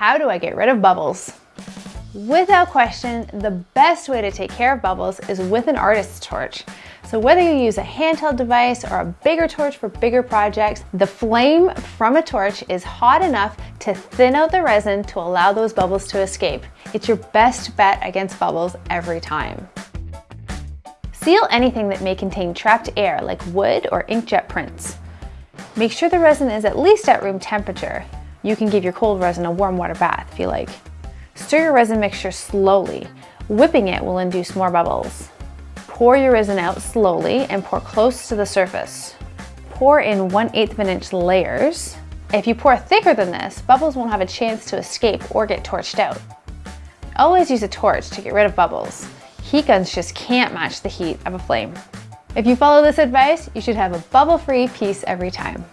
how do I get rid of bubbles? Without question, the best way to take care of bubbles is with an artist's torch. So whether you use a handheld device or a bigger torch for bigger projects, the flame from a torch is hot enough to thin out the resin to allow those bubbles to escape. It's your best bet against bubbles every time. Seal anything that may contain trapped air like wood or inkjet prints. Make sure the resin is at least at room temperature. You can give your cold resin a warm water bath if you like. Stir your resin mixture slowly. Whipping it will induce more bubbles. Pour your resin out slowly and pour close to the surface. Pour in 1 8 of an inch layers. If you pour thicker than this, bubbles won't have a chance to escape or get torched out. Always use a torch to get rid of bubbles. Heat guns just can't match the heat of a flame. If you follow this advice, you should have a bubble-free piece every time.